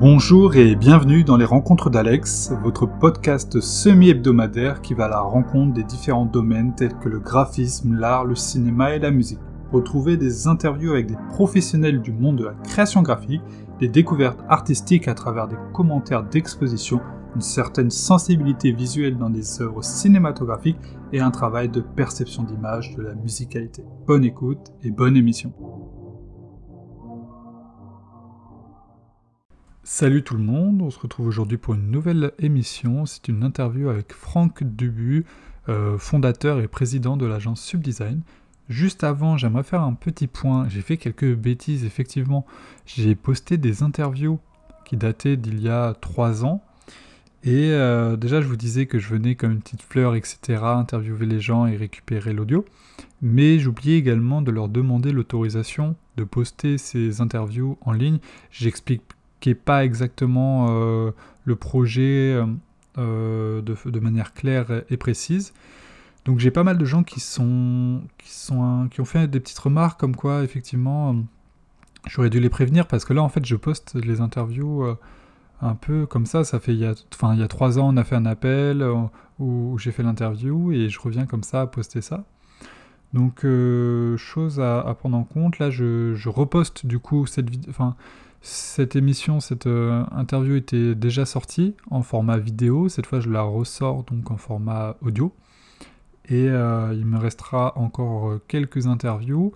Bonjour et bienvenue dans les Rencontres d'Alex, votre podcast semi-hebdomadaire qui va à la rencontre des différents domaines tels que le graphisme, l'art, le cinéma et la musique. Retrouvez des interviews avec des professionnels du monde de la création graphique, des découvertes artistiques à travers des commentaires d'exposition, une certaine sensibilité visuelle dans des œuvres cinématographiques et un travail de perception d'image de la musicalité. Bonne écoute et bonne émission. Salut tout le monde, on se retrouve aujourd'hui pour une nouvelle émission. C'est une interview avec Franck Dubu, euh, fondateur et président de l'agence Subdesign. Juste avant, j'aimerais faire un petit point. J'ai fait quelques bêtises, effectivement. J'ai posté des interviews qui dataient d'il y a trois ans. Et euh, déjà, je vous disais que je venais comme une petite fleur, etc., interviewer les gens et récupérer l'audio. Mais j'oubliais également de leur demander l'autorisation de poster ces interviews en ligne. J'explique pas exactement euh, le projet euh, de, manière claire et précise. Donc j'ai pas mal de gens qui sont qui sont qui ont fait des petites remarques comme quoi effectivement j'aurais dû les prévenir parce que là en fait je poste les interviews euh, un peu comme ça. Ça fait il y a enfin il y a trois ans on a fait un appel où, j'ai fait l'interview et je reviens comme ça à poster ça. Donc chose à, prendre en compte là je, reposte du coup cette vidéo cette émission, cette euh, interview était déjà sortie en format vidéo. Cette fois, je la ressors donc en format audio. Et euh, il me restera encore euh, quelques interviews.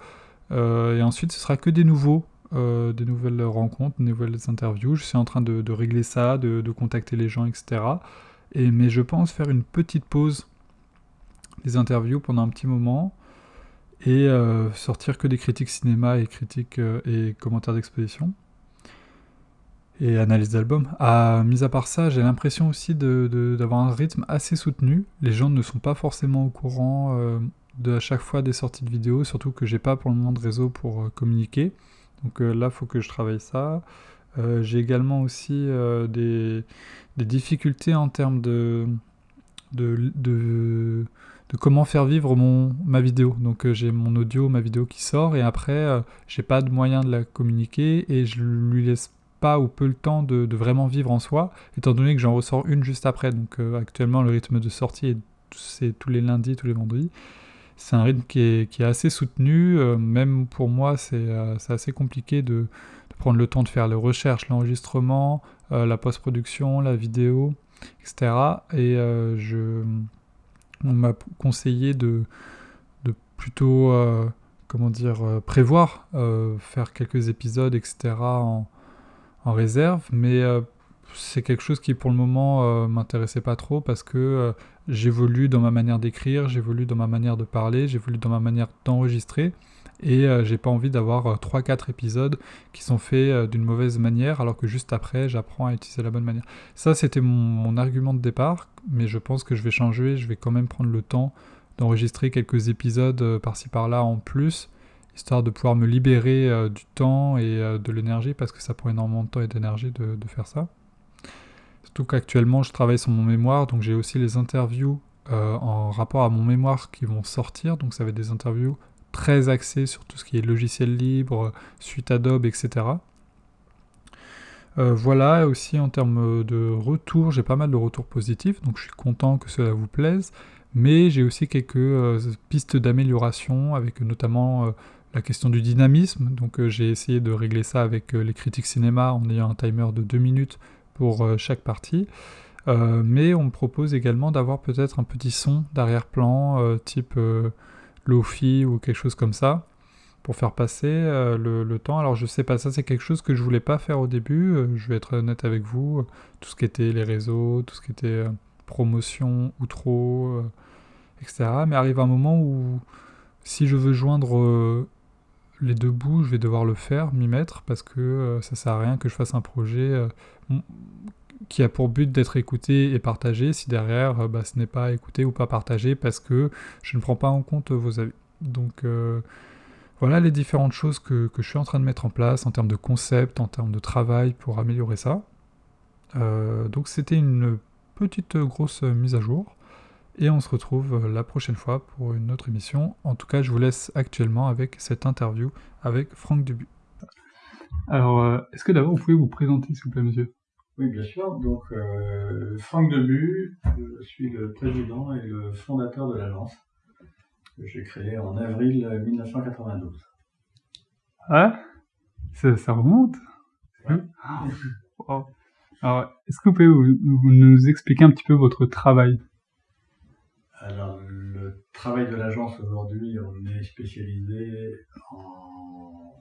et ensuite, ce sera que des nouveaux, des nouvelles rencontres, des nouvelles interviews. Je suis en train de, régler ça, de, contacter les gens, etc. Et, mais je pense faire une petite pause des interviews pendant un petit moment et sortir que des critiques cinéma et critiques et commentaires d'exposition et analyse d'album. Ah, mis à part ça, j'ai l'impression aussi d'avoir un rythme assez soutenu. Les gens ne sont pas forcément au courant euh, de à chaque fois des sorties de vidéos, surtout que j'ai pas pour le moment de réseau pour euh, communiquer. Donc euh, là, faut que je travaille ça. j'ai également aussi des, difficultés en termes de, de, de, comment faire vivre mon, ma vidéo. Donc j'ai mon audio, ma vidéo qui sort, et après, j'ai pas de moyen de la communiquer, et je lui laisse pas ou peu le temps de, vraiment vivre en soi, étant donné que j'en ressors une juste après. Donc euh, actuellement, le rythme de sortie, c'est tous les lundis, tous les vendredis. C'est un rythme qui est, assez soutenu. Euh, même pour moi, euh, c'est assez compliqué de, prendre le temps de faire les recherches, l'enregistrement, la post-production, la vidéo, etc. Et je, on m'a conseillé de, plutôt, comment dire, prévoir, faire quelques épisodes, etc. en réserve, mais euh, c'est quelque chose qui pour le moment euh, m'intéressait pas trop parce que euh, j'évolue dans ma manière d'écrire, j'évolue dans ma manière de parler, j'évolue dans ma manière d'enregistrer et j'ai pas envie d'avoir 3-4 épisodes qui sont faits d'une mauvaise manière alors que juste après j'apprends à utiliser la bonne manière. Ça c'était mon, mon, argument de départ, mais je pense que je vais changer, je vais quand même prendre le temps d'enregistrer quelques épisodes par-ci par-là en plus histoire de pouvoir me libérer euh, du temps et euh, de l'énergie, parce que ça prend énormément de temps et d'énergie de, faire ça. Surtout qu'actuellement, je travaille sur mon mémoire, donc j'ai aussi les interviews euh, en rapport à mon mémoire qui vont sortir, donc ça va être des interviews très axées sur tout ce qui est logiciel libre, suite Adobe, etc. voilà, aussi en termes de retour, j'ai pas mal de retours positifs, donc je suis content que cela vous plaise, mais j'ai aussi quelques pistes d'amélioration, avec notamment la question du dynamisme. Donc euh, j'ai essayé de régler ça avec euh, les critiques cinéma en ayant un timer de 2 minutes pour euh, chaque partie. mais on me propose également d'avoir peut-être un petit son d'arrière-plan type Lofi ou quelque chose comme ça pour faire passer le, temps. Alors je sais pas, ça c'est quelque chose que je voulais pas faire au début, je vais être honnête avec vous, tout ce qui était les réseaux, tout ce qui était promotion, outro, etc. Mais arrive un moment où si je veux joindre les deux bouts, je vais devoir le faire, m'y mettre, parce que euh, ça sert à rien que je fasse un projet euh, qui a pour but d'être écouté et partagé, si derrière euh, bah, ce n'est pas écouté ou pas partagé, parce que je ne prends pas en compte vos avis. Donc voilà les différentes choses que, que, je suis en train de mettre en place en termes de concept, en termes de travail pour améliorer ça. donc c'était une petite grosse mise à jour. Et on se retrouve euh, la prochaine fois pour une autre émission. En tout cas, je vous laisse actuellement avec cette interview avec Franck Dubu. Alors, euh, est-ce que d'abord vous pouvez vous présenter, s'il vous plaît, monsieur? Oui, bien sûr. Donc, euh, Franck Debu, je suis le président et le fondateur de l'agence que j'ai créée en avril 1992. Ah, ça, ça remonte Ouais. Wow. Alors, est-ce que vous pouvez vous- vous nous expliquer un petit peu votre travail? Alors, le travail de l'agence aujourd'hui, on est spécialisé en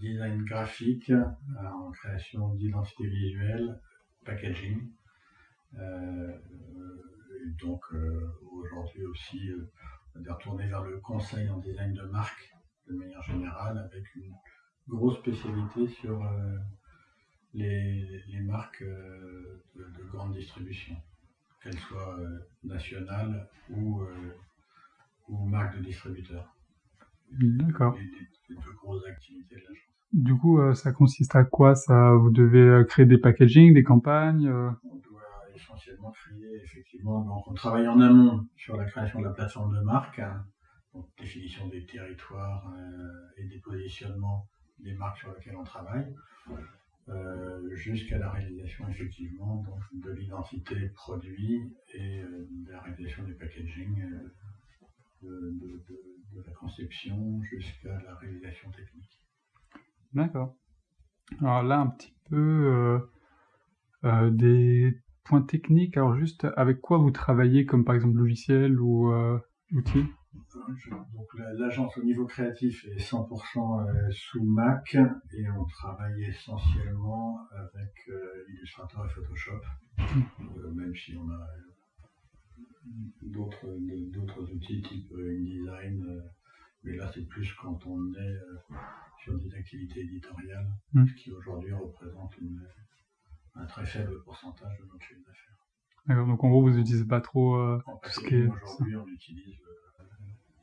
design graphique, en création d'identité visuelle, packaging. Euh, et donc, euh, aujourd'hui aussi, euh, on est retourné vers le conseil en design de marque de manière générale, avec une grosse spécialité sur les, les marques de grande distribution qu'elles soient euh, nationales ou, euh, ou marques de distributeurs. D'accord. Les, deux grosses activités de l'agence. Du coup, euh, ça consiste à quoi ça? Vous devez créer des packaging, des campagnes On doit essentiellement créer, effectivement, donc on travaille en amont sur la création de la plateforme de marque, hein, donc définition des territoires euh, et des positionnements des marques sur lesquelles on travaille, euh, jusqu'à la réalisation, effectivement, donc, de l'identité produit et euh, de la réalisation du packaging, euh, de, la conception jusqu'à la réalisation technique. D'accord. Alors là, un petit peu des points techniques. Alors juste, avec quoi vous travaillez, comme par exemple logiciel ou Je- Donc la- l'agence au niveau créatif est 100% euh, sous Mac et on travaille essentiellement avec euh, Illustrator et Photoshop, euh, même si on a d'autres d'autres outils type InDesign, mais là c'est plus quand on est sur des activités éditoriales, Mm. ce qui aujourd'hui représente une- un très faible pourcentage de notre chiffre d'affaires. D'accord. Donc en gros, vous n'utilisez pas trop euh, tout ce qui est. aujourd'hui, on utilise euh,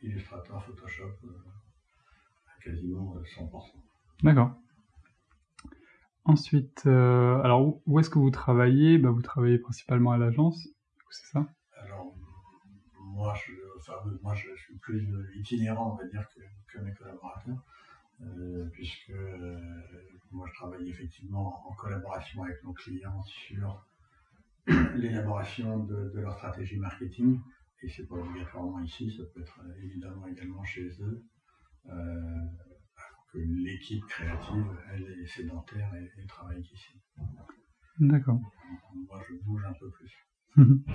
Illustrator, Photoshop euh, à quasiment euh, 100%. D'accord. Ensuite, euh, alors où, est-ce que vous travaillez? Bah, Vous travaillez principalement à l'agence, c'est ça? Alors, moi, je, enfin, euh, moi, je suis plus euh, itinérant, on va dire, que, que mes collaborateurs, euh, puisque euh, moi, je travaille effectivement en collaboration avec nos clients sur l'élaboration de, de leur stratégie marketing, et c'est pas obligatoirement ici, ça peut être euh, évidemment également chez eux, euh, alors que l'équipe créative, elle est sédentaire et, et travaille ici. D'accord. Moi, je bouge un peu plus.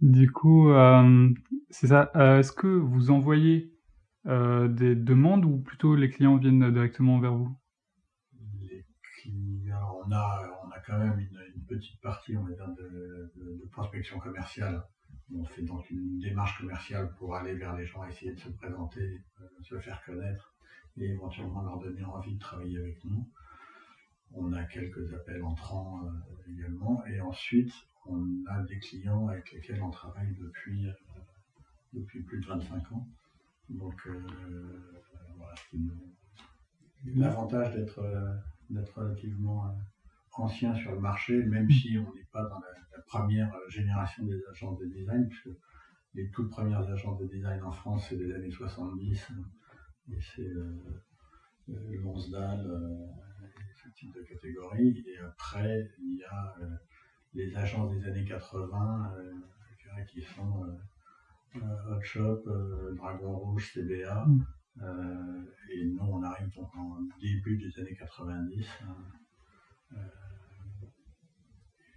Du coup, euh, c'est ça. Euh, est-ce que vous envoyez des demandes ou plutôt les clients viennent directement vers vous? Les clients, on a, on a quand même une, une petite partie, on va dire, de, de- de prospection commerciale. On fait donc une démarche commerciale pour aller vers les gens, essayer de se présenter, euh, se faire connaître et éventuellement leur donner envie de travailler avec nous. On a quelques appels entrants euh, également et ensuite on a des clients avec lesquels on travaille depuis, euh, depuis plus de 25 ans. Donc voilà, c'est l'avantage d'être relativement ancien sur le marché, même si on n'est pas dans la, la première euh, génération des agences de design, puisque les toutes premières agences de design en France, c'est des années 70, hein, et c'est euh, euh, euh, ce type de catégorie. Et après, il y a euh, les agences des années 80, euh, je dirais qui sont euh, euh, Hot Shop, euh, Dragon Rouge, CBA. Mm. Euh, et nous, on arrive donc en début des années 90. hein. Euh,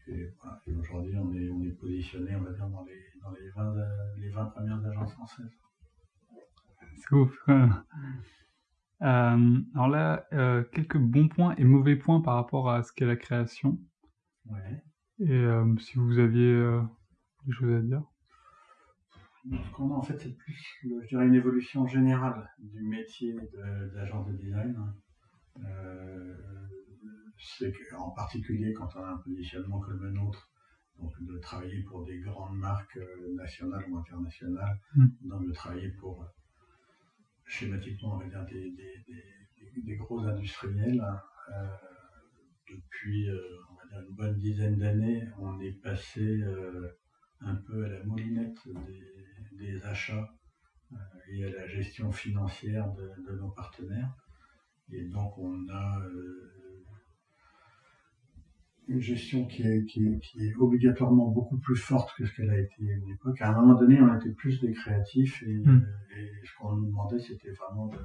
et, voilà. Et aujourd'hui, on est, on est positionné, on va dire, dans les, dans les, 20, euh, les 20 premières agences françaises. C'est ouf. Euh, alors là, euh, quelques bons points et mauvais points par rapport à ce qu'est la création. Ouais. Et euh, si vous aviez des choses à dire. Ce qu'on a en fait, c'est plus, je dirais, une évolution générale du métier de- d'agent de, design. Euh, c'est qu'en particulier quand on a un positionnement comme le nôtre, donc de travailler pour des grandes marques euh, nationales ou internationales, Mm. donc de travailler pour, euh, schématiquement, on va dire, des, des- des- des- des gros industriels. euh, depuis, euh, on va dire, une bonne dizaine d'années, on est passé euh, un peu à la moulinette des, achats et à la gestion financière de, de nos partenaires. Et donc on a une gestion qui est, qui, est, obligatoirement beaucoup plus forte que ce qu'elle a été à l'époque. À un moment donné, on était plus des créatifs et, hmm. ce qu'on nous demandait, c'était vraiment de,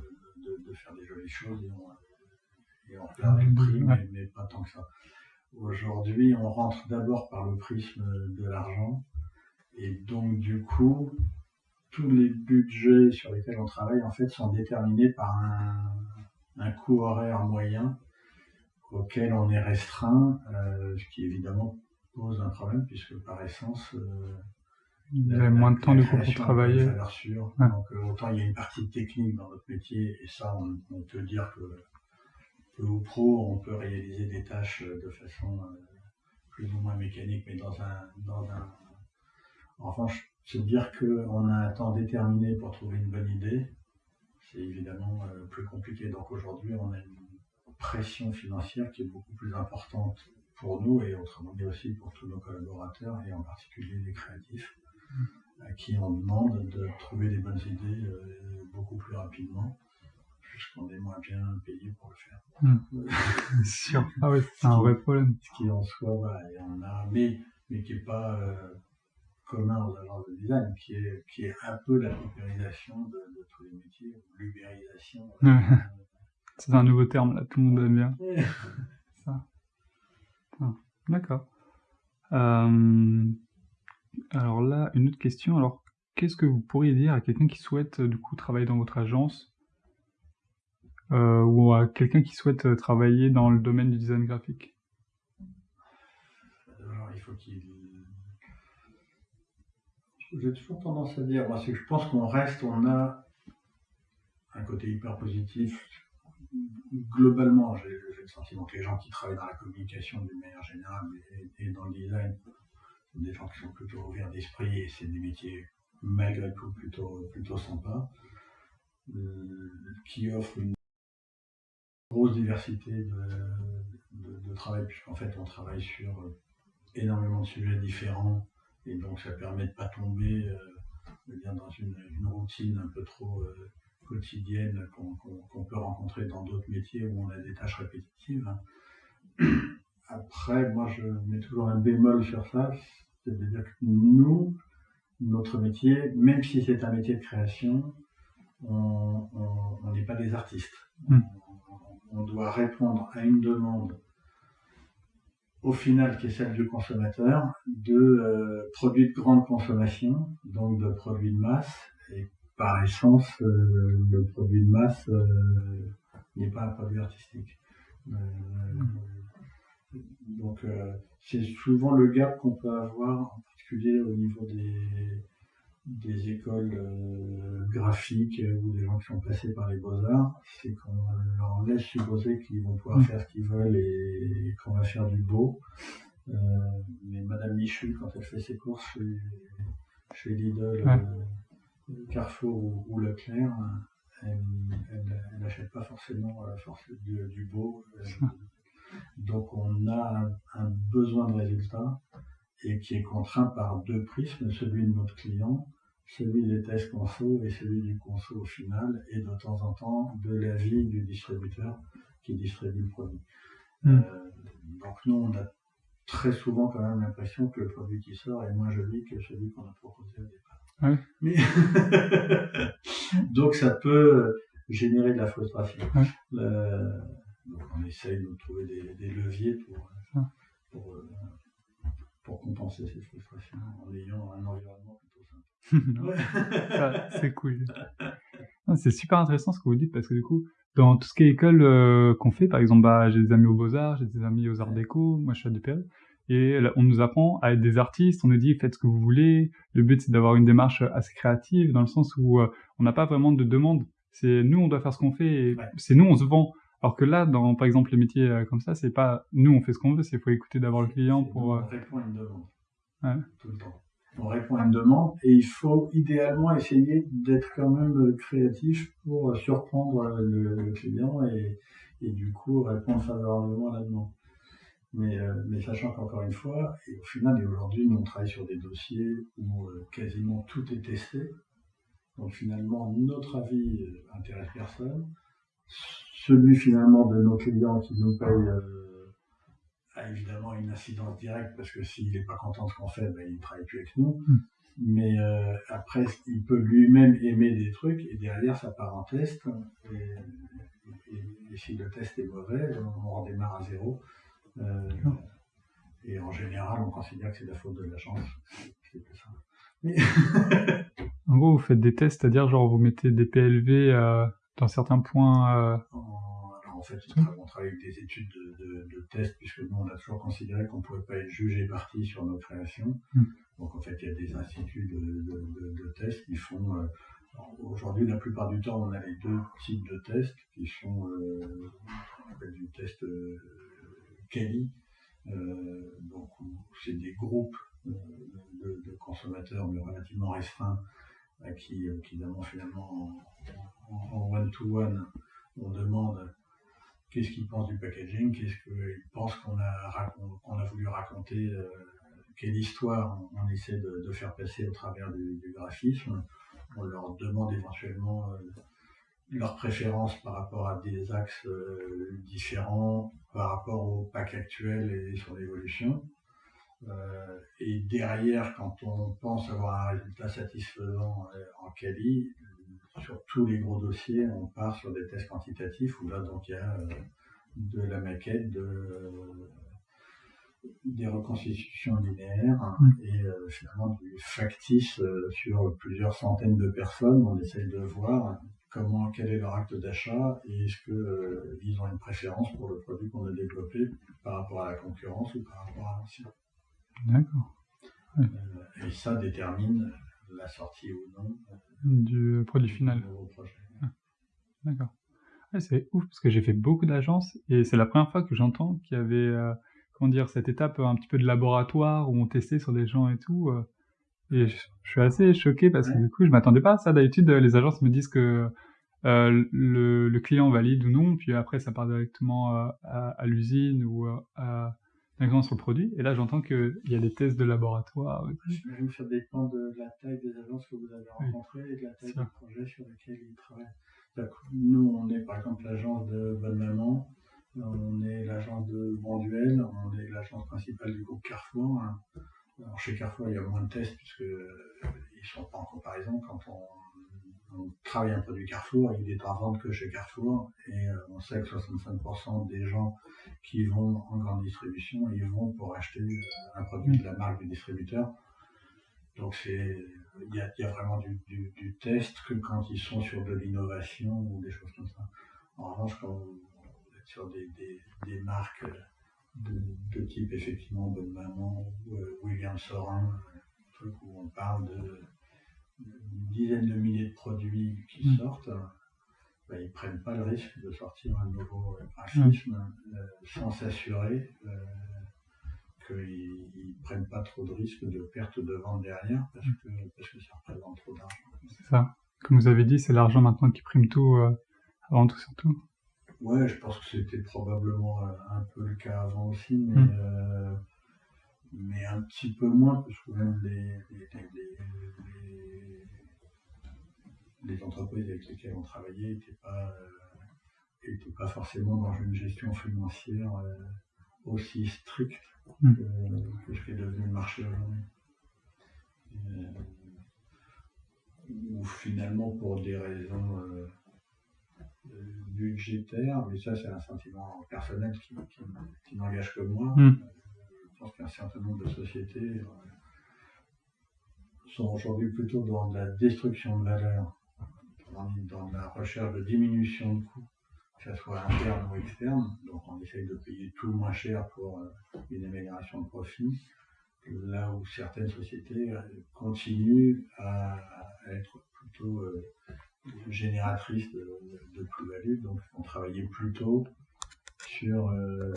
faire des jolies choses et on, et on le prix, mais, pas tant que ça. Aujourd'hui, on rentre d'abord par le prisme de l'argent et donc du coup, tous les budgets sur lesquels on travaille en fait sont déterminés par un, un coût horaire moyen auquel on est restreint, euh, ce qui évidemment pose un problème puisque par essence, euh, il y a moins de temps du coup pour travailler. Donc euh, autant il y a une partie technique dans notre métier et ça on, peut dire que peu ou pro on peut réaliser des tâches de façon plus ou moins mécanique, mais dans un, dans un en revanche, se dire qu'on a un temps déterminé pour trouver une bonne idée, c'est évidemment plus compliqué. Donc aujourd'hui, on a une pression financière qui est beaucoup plus importante pour nous et autrement dit aussi pour tous nos collaborateurs et en particulier les créatifs à qui on demande de trouver des bonnes idées euh, beaucoup plus rapidement puisqu'on est moins bien payé pour le faire. Sûr. Ah oui, c'est un vrai problème. Ce qui en soi, voilà, il y en a, mais, mais qui n'est pas euh, commun aux agences de design, qui est, qui est un peu la paupérisation de, tous les métiers, l'ubérisation. C'est un nouveau terme, là, tout le monde aime bien. Ça. Ah, d'accord. Euh, alors là, une autre question. Alors, qu'est-ce que vous pourriez dire à quelqu'un qui souhaite du coup travailler dans votre agence euh, ou à quelqu'un qui souhaite travailler dans le domaine du design graphique? Alors, il faut qu'il. J'ai toujours tendance à dire, moi, c'est que je pense qu'on reste, on a un côté hyper positif globalement, j'ai le sentiment que les gens qui travaillent dans la communication d'une manière générale et, dans le design sont des gens qui sont plutôt ouverts d'esprit et c'est des métiers malgré tout plutôt, plutôt sympas, euh, qui offrent une grosse diversité de, travail, puisqu'en fait on travaille sur énormément de sujets différents et donc ça permet de ne pas tomber euh, dans une, routine un peu trop. Euh, quotidienne qu'on peut rencontrer dans d'autres métiers où on a des tâches répétitives. Après, moi, je mets toujours un bémol sur ça, c'est-à-dire que nous, notre métier, même si c'est un métier de création, on n'est pas des artistes. Hmm. On, doit répondre à une demande au final qui est celle du consommateur de euh, produits de grande consommation, donc de produits de masse, et par essence, euh, le produit de masse euh, n'est pas un produit artistique. Euh, donc c'est souvent le gap qu'on peut avoir, en particulier au niveau des, des écoles graphiques ou des gens qui sont passés par les beaux-arts, c'est qu'on leur laisse supposer qu'ils vont pouvoir faire ce qu'ils veulent et, qu'on va faire du beau. mais Madame Michu, quand elle fait ses courses chez, chez Lidl, Carrefour ou, Leclerc, elle n'achète pas forcément euh, du, beau. Euh, donc on a un, besoin de résultat et qui est contraint par deux prismes, celui de notre client, celui des tests conso et celui du conso au final, et de temps en temps de l'avis du distributeur qui distribue le produit. Hmm. Euh, donc nous, on a très souvent quand même l'impression que le produit qui sort est moins joli que celui qu'on a proposé au départ. Mais donc ça peut générer de la frustration. donc on essaye de trouver des, leviers pour, pour, euh, pour, compenser ces frustrations en ayant un environnement plutôt simple. c'est cool. C'est super intéressant ce que vous dites parce que du coup, dans tout ce qui est école euh, qu'on fait, par exemple, bah, j'ai des amis aux Beaux-Arts, j'ai des amis aux Arts Déco, moi je suis à DPL, et on nous apprend à être des artistes, on nous dit faites ce que vous voulez. Le but c'est d'avoir une démarche assez créative dans le sens où euh, on n'a pas vraiment de demande. C'est nous on doit faire ce qu'on fait, c'est nous on se vend. Alors que là, dans par exemple les métiers euh, comme ça, c'est pas nous on fait ce qu'on veut, c'est faut écouter d'abord le client pour. On euh, répond à une demande. Tout le temps. On répond à une demande et il faut idéalement essayer d'être quand même créatif pour surprendre le, client et, et, du coup répondre favorablement à la demande. Mais, euh, mais, sachant qu'encore une fois, et au final, et aujourd'hui, nous on travaille sur des dossiers où euh, quasiment tout est testé. Donc finalement, notre avis euh, intéresse personne. celui finalement de nos clients qui nous payent euh, a évidemment une incidence directe parce que s'il n'est pas content de ce qu'on fait, ben, il ne travaille plus avec nous. Mm. Mais après, il peut lui-même aimer des trucs et derrière, ça part en test. Et, et- et si le test est mauvais, on redémarre à zéro. Euh, et en général, on considère que c'est la faute de la chance. C'est plus ça. Mais En gros, vous faites des tests, c'est-à-dire genre vous mettez des PLV euh, dans certains points. euh, en, alors en fait, on tra- on travaille avec des études de, de, de tests, puisque nous, on a toujours considéré qu'on ne pouvait pas être jugé parti sur nos créations. Mm. Donc en fait, il y a des instituts de, tests qui font. euh, Aujourd'hui, la plupart du temps, on a les deux types de tests qui sont euh, du test euh, Kelly. Euh, donc, c'est des groupes euh, de, consommateurs, mais relativement restreints, à qui, euh, évidemment, finalement, en- one-to-one, on demande qu'est-ce qu'ils pensent du packaging, qu'est-ce qu'ils pensent qu'on a, voulu raconter, quelle histoire on, essaie de, faire passer au travers du, graphisme. On leur demande éventuellement leurs préférences par rapport à des axes euh, différents, par rapport au pack actuel et son évolution. Euh, et derrière, quand on pense avoir un résultat satisfaisant euh, en quali, sur tous les gros dossiers, on part sur des tests quantitatifs où là, donc, il y a de la maquette, de, des reconstitutions linéaires et finalement du factice sur plusieurs centaines de personnes. On essaye de voir comment, quel est leur acte d'achat et est-ce que euh, ont une préférence pour le produit qu'on a développé par rapport à la concurrence ou par rapport à l'ancien. D'accord. Euh, et ça détermine la sortie ou non Du produit final. projet. D'accord. Ouais, c'est ouf parce que j'ai fait beaucoup d'agences et c'est la première fois que j'entends qu'il y avait, euh, comment dire, cette étape un petit peu de laboratoire où on testait sur des gens et tout. Et je, je suis assez choqué parce que Ouais. du coup, je m'attendais pas à ça. D'habitude, euh, les agences me disent que euh, le, le client valide ou non, puis après, ça part directement euh, à, à l'usine ou euh, à directement sur le produit. Et là, j'entends qu'il y a des tests de laboratoire. J'imagine que ça dépend de la taille des agences que vous avez Oui, rencontrées et de la taille ça. des projets sur lesquels ils travaillent. Nous, on est par exemple l'agence de Bonne Maman, on est l'agence de Bonduel, on est l'agence principale du groupe Carrefour. hein. Chez Carrefour, il y a moins de tests puisque euh, ils sont pas en comparaison. Quand on, travaille un produit Carrefour, il est en vente que chez Carrefour et euh, on sait que 65% des gens qui vont en grande distribution, ils vont pour acheter euh, un produit de la marque du distributeur. Donc il y a, vraiment du, test que quand ils sont sur de l'innovation ou des choses comme ça. En revanche, quand vous êtes sur des marques de, de type effectivement Bonne Maman ou euh, William Sorin, euh, truc où on parle de une dizaine de milliers de produits qui Mm. sortent, ben, ils prennent pas le risque de sortir un nouveau graphisme euh, sans s'assurer euh, qu'ils ne prennent pas trop de risques de perte de vente derrière parce que, parce que ça représente trop d'argent. C'est ça. Comme vous avez dit, c'est l'argent maintenant qui prime tout, euh, avant tout surtout. Ouais, je pense que c'était probablement euh, un peu le cas avant aussi, mais, Mm. euh, mais un petit peu moins, parce que même les, les, les- entreprises avec lesquelles on travaillait n'étaient pas, euh, étaient pas forcément dans une gestion financière euh, aussi stricte Mm. que, que ce qui est devenu le marché aujourd'hui. Ou finalement pour des raisons euh, euh, budgétaires, mais ça c'est un sentiment personnel qui, qui, qui n'engage que moi. Mm. Euh, Je pense qu'un certain nombre de sociétés euh, sont aujourd'hui plutôt dans la destruction de valeur, dans, la recherche de diminution de coûts, que ce soit interne ou externe. Donc on essaye de payer tout moins cher pour euh, une amélioration de profit. Là où certaines sociétés euh, continuent à, à être plutôt génératrices de, de plus-value, donc on travaillait plutôt sur euh,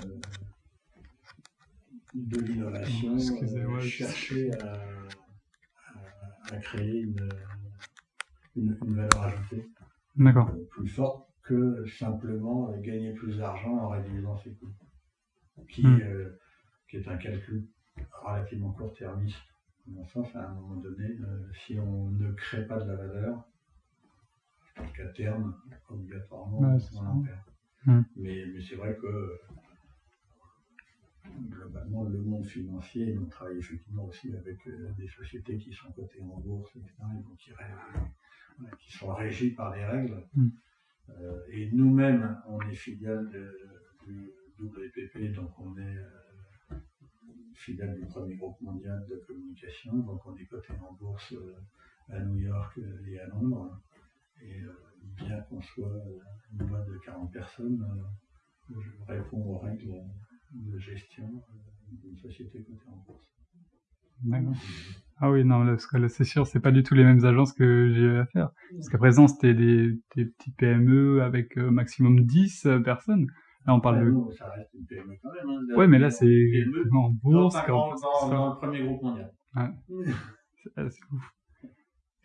de l'innovation, euh, chercher à, à- à créer une, une, une valeur ajoutée euh, plus forte que simplement euh, gagner plus d'argent en réduisant ses coûts, qui, Mm. euh, qui est un calcul relativement court-termiste. À mon sens, à un moment donné, si on ne crée pas de la valeur, qu'à terme, obligatoirement, Ouais, on en perd. Mm. Mais, mais c'est vrai que globalement, le monde financier, on travaille effectivement aussi avec euh, des sociétés qui sont cotées en bourse, etc., et donc qui, sont régies par des règles. Mm. Euh, et nous-mêmes, on est filiale du WPP, donc on est euh, filiale du premier groupe mondial de communication, donc on est coté en bourse euh, à New York et à Londres. Et euh, bien qu'on soit une boîte de 40 personnes, euh, je réponds aux règles de gestion euh, d'une société cotée en bourse. D'accord. Ah oui, non, là, parce que là, c'est sûr, c'est pas du tout les mêmes agences que j'ai eu à faire. Parce qu'à présent, c'était des, des petites PME avec euh, maximum 10 euh, personnes. Là, on parle Ouais, de... nous, ça reste une PME quand même. hein, Ouais, mais là, c'est PME en bourse. dans- dans- dans le premier groupe mondial. Ouais. C'est ouf.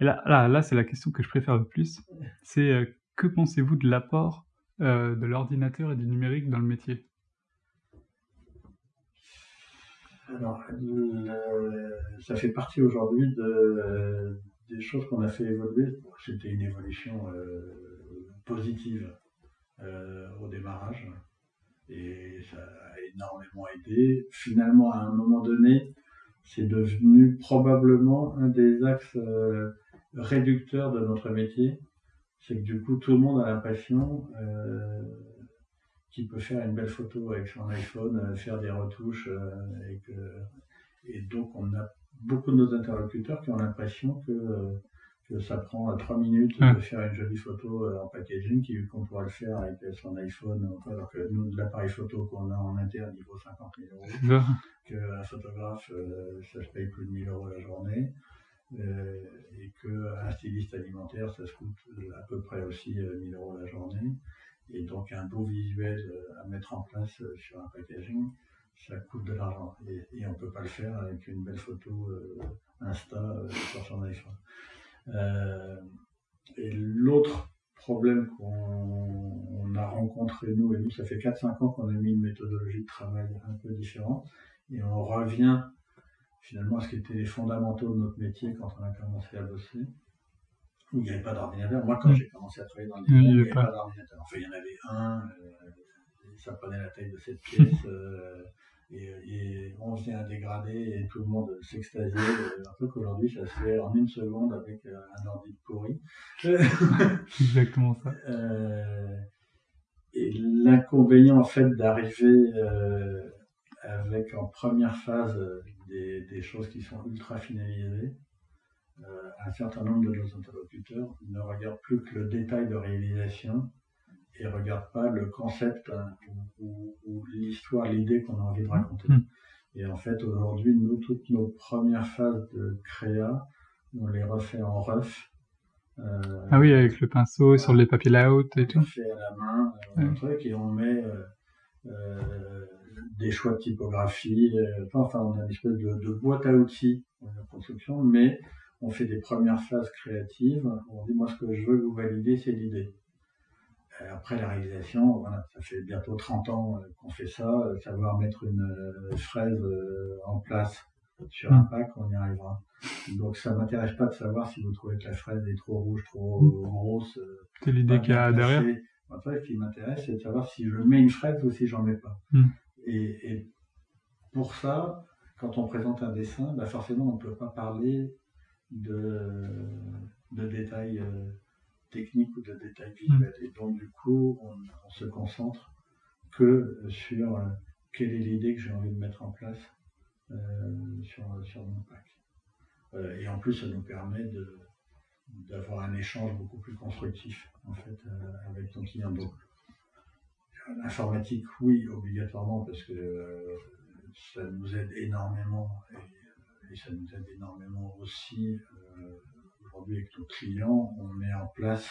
Et là, là, là c'est la question que je préfère le plus. C'est euh, que pensez-vous de l'apport euh, de l'ordinateur et du numérique dans le métier? Alors, le- ça fait partie aujourd'hui de, des choses qu'on a fait évoluer. C'était une évolution euh, positive euh, au démarrage et ça a énormément aidé. Finalement, à un moment donné, c'est devenu probablement un des axes euh, réducteurs de notre métier. C'est que du coup, tout le monde a l'impression euh, qu'il peut faire une belle photo avec son iPhone, euh, faire des retouches, euh, et, que, et donc on a beaucoup de nos interlocuteurs qui ont l'impression que, que ça prend trois minutes de faire une jolie photo en packaging, qu'on pourra le faire avec son iPhone, alors que nous, l'appareil photo qu'on a en interne, il vaut 50 000 euros qu'un photographe, euh, ça se paye plus de 1000 euros la journée, et qu'un styliste alimentaire, ça se coûte euh, à peu près aussi euh, 1000 euros la journée. Et donc un beau visuel euh, à mettre en place euh, sur un packaging, ça coûte de l'argent. Et, on ne peut pas le faire avec une belle photo euh, Insta euh, sur son iPhone. Euh, et l'autre problème qu'on on a rencontré, nous, et nous, ça fait 4-5 ans qu'on a mis une méthodologie de travail un peu différente, et on revient finalement ce qui était les fondamentaux de notre métier quand on a commencé à bosser, où il n'y avait pas d'ordinateur. Moi, quand Mm. j'ai commencé à travailler dans le Il n'y avait avait pas. pas d'ordinateur. Enfin, il y en avait un, euh, ça prenait la taille de cette pièce, euh, et, et on faisait un dégradé et tout le monde s'extasiait. euh, Un peu qu'aujourd'hui, ça se fait en une seconde avec un ordi de pourri. exactement ça. Euh, et l'inconvénient en fait d'arriver avec en première phase des, des choses qui sont ultra finalisées, euh, un certain nombre de nos interlocuteurs ne regardent plus que le détail de réalisation et regardent pas le concept hein, ou, ou- ou l'histoire, l'idée qu'on a envie de raconter. Mm. Et en fait, aujourd'hui, nous, toutes nos premières phases de créa, on les refait en ref. Euh, Ah oui, avec le pinceau sur les papiers layout et tout. on fait à la main euh, un truc et on met des choix de typographie. enfin, on a une espèce de, de boîte à outils pour la construction, mais on fait des premières phases créatives. On dit moi ce que je veux que vous validez, c'est l'idée. Euh, Après la réalisation, voilà, ça fait bientôt 30 ans euh, qu'on fait ça. euh, Savoir mettre une fraise en place sur un Mm. pack, on y arrivera. Donc ça m'intéresse pas de savoir si vous trouvez que la fraise est trop rouge, trop Mm. grosse. euh, C'est l'idée qu'il y a derrière. fait, ce qui m'intéresse, c'est de savoir si je mets une fraise ou si j'en mets pas. Mm. Et, et pour ça, quand on présente un dessin, bah forcément, on ne peut pas parler de, de détails euh, techniques ou de détails visuels. Et donc, du coup, on, on se concentre que sur euh, quelle est l'idée que j'ai envie de mettre en place euh, sur, sur mon pack. Et en plus, ça nous permet de, d'avoir un échange beaucoup plus constructif en fait avec ton client. Donc l'informatique, oui, obligatoirement parce que euh, ça nous aide énormément et, ça nous aide énormément aussi euh, aujourd'hui avec nos clients. On met en place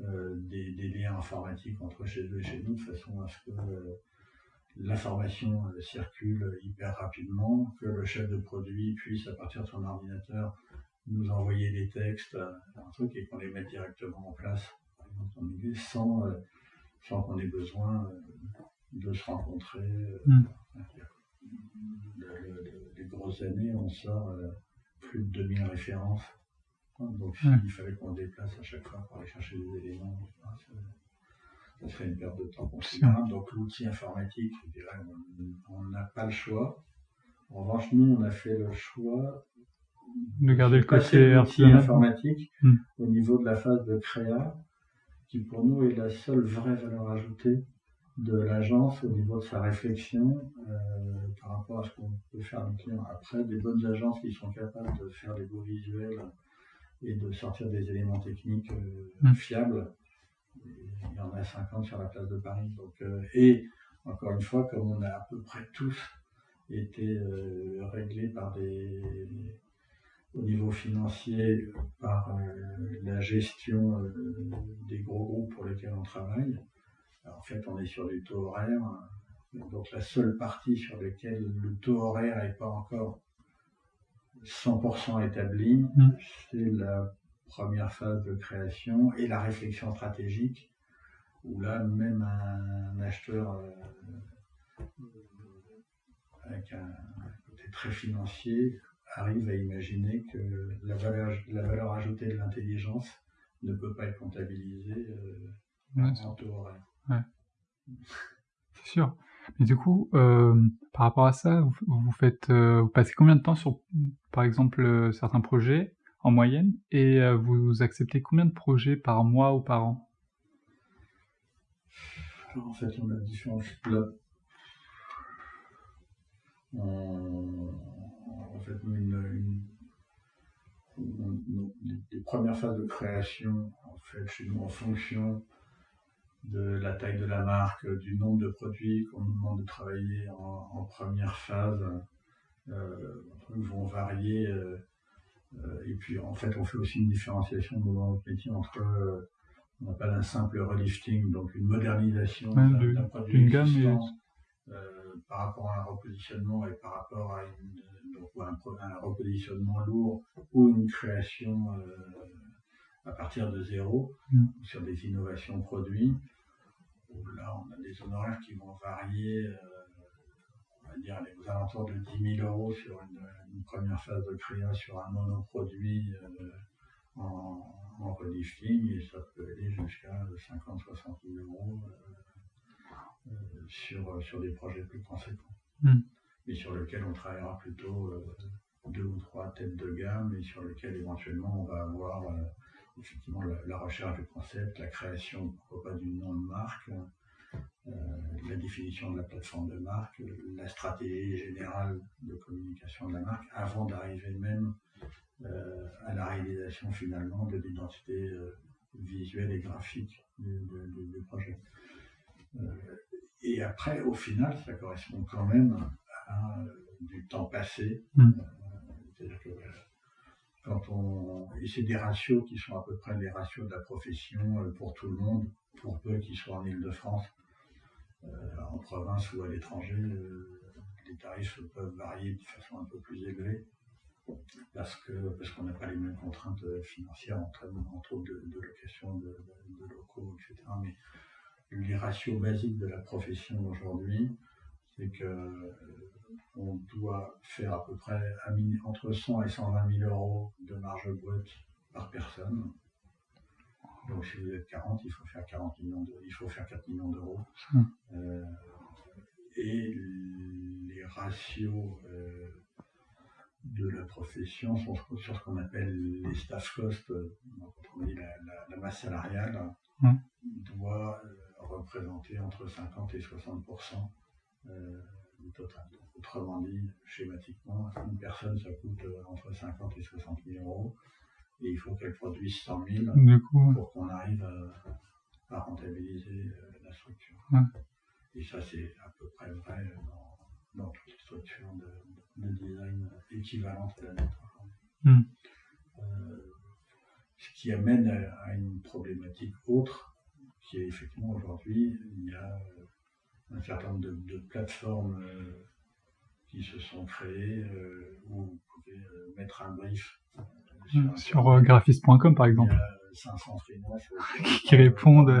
euh, des, liens informatiques entre chez eux et chez nous de façon à ce que l'information circule hyper rapidement, que le chef de produit puisse à partir de son ordinateur nous envoyer des textes, un truc, et qu'on les mette directement en place, sans, sans qu'on ait besoin euh, de se rencontrer. Mm. le- le- le- les grosses années, on sort euh, plus de 2000 références Donc s'il fallait qu'on déplace à chaque fois pour aller chercher des éléments, ça, serait une perte de temps considérable. Donc l'outil informatique, je dirais, on n'a pas le choix. En revanche, nous, on a fait le choix de garder le côté informatique hmm. au niveau de la phase de créa, qui pour nous est la seule vraie valeur ajoutée de l'agence au niveau de sa réflexion euh, par rapport à ce qu'on peut faire avec client. Après, des bonnes agences qui sont capables de faire des beaux visuels et de sortir des éléments techniques euh, hmm. fiables, il y en a 50 sur la place de Paris. Donc, euh, et encore une fois, comme on a à peu près tous été réglés par des au niveau financier par la gestion des gros groupes pour lesquels on travaille, en fait, on est sur des taux horaires. Donc la seule partie sur laquelle le taux horaire n'est pas encore 100% établi, mm. c'est la première phase de création et la réflexion stratégique, où là, même un, acheteur euh, avec un côté très financier arrive à imaginer que la valeur, ajoutée de l'intelligence ne peut pas être comptabilisée euh, en taux horaire. Ouais. C'est sûr. Mais du coup, euh, par rapport à ça, vous, faites, euh, vous passez combien de temps sur, par exemple, euh, certains projets en moyenne, et vous acceptez combien de projets par mois ou par an? En fait, on a différents une, les premières phases de création, en fait, chez nous, en fonction de la taille de la marque, du nombre de produits qu'on nous demande de travailler en, première phase, euh, vont varier. Euh, euh, et puis en fait, on fait aussi une différenciation dans notre métier entre on appelle un simple relifting, donc une modernisation d'un produit existant par rapport à un repositionnement et par rapport à, un, repositionnement lourd ou une création à partir de zéro mm. sur des innovations produits. là, on a des honoraires qui vont varier, euh, on va dire, aux alentours de 10 000 euros sur une, première phase de créa sur un monoproduit euh, en, en relifting et ça peut aller jusqu'à 50-60 000 euros euh, sur, sur des projets plus conséquents. Mm. Mais sur lesquels on travaillera plutôt deux ou trois têtes de gamme et sur lesquels éventuellement on va avoir effectivement la, recherche du concept, la création, pourquoi pas, du nom de marque, euh, la définition de la plateforme de marque, la stratégie générale de communication de la marque, avant d'arriver même euh, à la réalisation finalement de l'identité euh, visuelle et graphique du, projet. Et après, au final, ça correspond quand même à du temps passé. Mmh. C'est-à-dire que quand on et c'est des ratios qui sont à peu près les ratios de la profession euh, pour tout le monde, pour peu qu'ils soient en Ile-de-France, euh, en province ou à l'étranger, euh, les tarifs peuvent varier de façon un peu plus élevée parce que parce qu'on n'a pas les mêmes contraintes financières entre, entre autres de, location de, locaux, etc. Mais les ratios basiques de la profession aujourd'hui, c'est que on doit faire à peu près entre 100 et 120 000 euros de marge brute par personne. Donc si vous êtes 40, il faut faire 40 millions il faut faire 4 millions d'euros. Hum. Euh, et les ratios euh, de la profession sont sur ce qu'on appelle les staff costs, donc la, masse salariale, hum. doit euh, représenter entre 50 et 60% total. autrement dit, schématiquement, une personne, ça coûte euh, entre 50 et 60 000 euros. Et il faut qu'elle produise 100 000 pour qu'on arrive à, rentabiliser euh, la structure. Et ça, c'est à peu près vrai dans, dans toutes les structures de, design équivalentes à la nôtre. Hmm. Euh, ce qui amène à, une problématique autre, qui est effectivement aujourd'hui, il y a un certain nombre de, plateformes euh, qui se sont créées euh, où vous pouvez euh, mettre un brief sur, mmh, graphiste.com par exemple. Il y a 500 freelances qui répondent.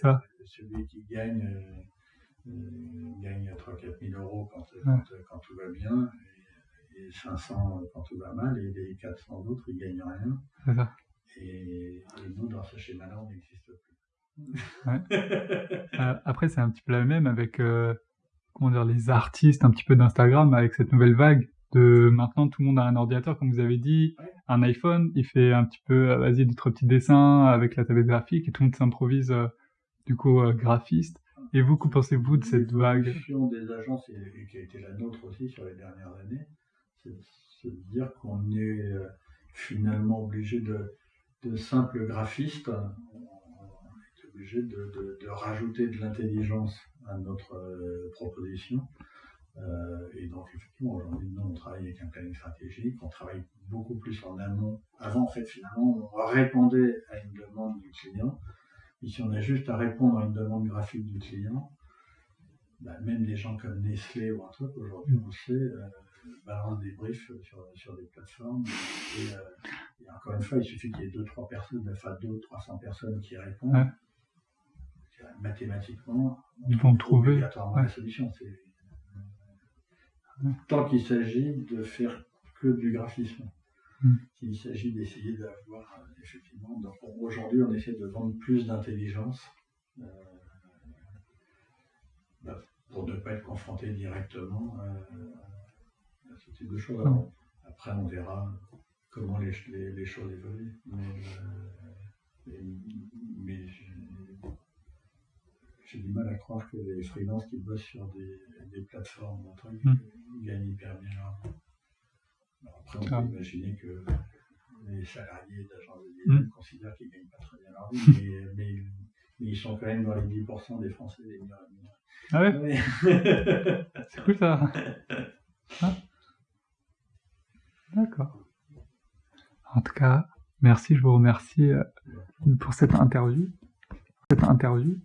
Ça. Celui qui gagne gagne 3-4 000 euros quand, quand, tout va bien. les 500 quand tout va mal et les 400 autres, ils gagnent rien. Ça. Et, et nous, dans ce schéma-là, on n'existe plus. Euh, après, c'est un petit peu la même avec euh, comment dire, les artistes un petit peu d'Instagram, avec cette nouvelle vague de maintenant tout le monde a un ordinateur, comme vous avez dit, un iPhone, il fait un petit peu, euh, vas-y, d'autres petits dessins avec la tablette graphique et tout le monde s'improvise euh, du coup graphiste. Et vous, que pensez-vous de cette vague? L'évolution des agences, et, qui a été la nôtre aussi sur les dernières années, c'est de dire qu'on est finalement obligé de, de simples graphistes, obligé de, rajouter de l'intelligence à notre euh, proposition. Euh, et donc effectivement, aujourd'hui, nous, on travaille avec un planning stratégique, on travaille beaucoup plus en amont. Avant, en fait, finalement, on répondait à une demande du client. Ici, on a juste à répondre à une demande graphique du client. Bah, même des gens comme Nestlé ou un truc, aujourd'hui, on sait, euh, balancent des briefs sur, sur des plateformes. Et, euh, encore une fois, il suffit qu'il y ait deux, trois personnes, enfin deux ou 300 personnes qui répondent. Mathématiquement, Ils vont trouve trouver, ouais. la solution. Tant qu'il s'agit de faire que du graphisme. Mm. S'il s'agit d'essayer d'avoir, euh, effectivement, donc aujourd'hui on essaie de vendre plus d'intelligence euh, bah, pour ne pas être confronté directement euh, à ce type de choses. Alors, après on verra comment les, les- les choses évoluent. Mais, euh, mais, mais j'ai- du mal à croire que les freelances qui bossent sur des, des plateformes un truc, Mm. gagnent hyper bien leur vie. Alors après, on Ah. peut imaginer que les salariés d'agences de Mm. design considèrent qu'ils ne gagnent pas très bien leur vie, mais, mais- mais ils sont quand même dans les 10% des Français les mieux rémunérés. Ah ouais, Ouais. c'est cool ça. Ah. D'accord. En tout cas, merci, je vous remercie euh, pour cette interview. Cette interview.